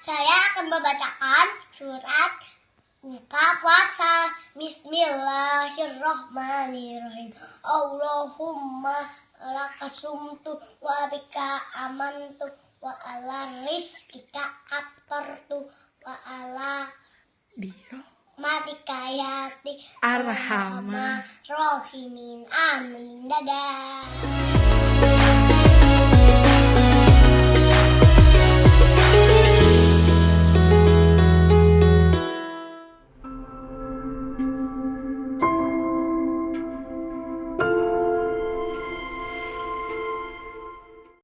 Saya akan membacakan surat buka puasa. Bismillahirrahmanirrahim. Allahumma lakasumtu wa bika amantu wa ala rizkika tu wa ala biro. matika yati. Arhamah rohimin amin. Dadah.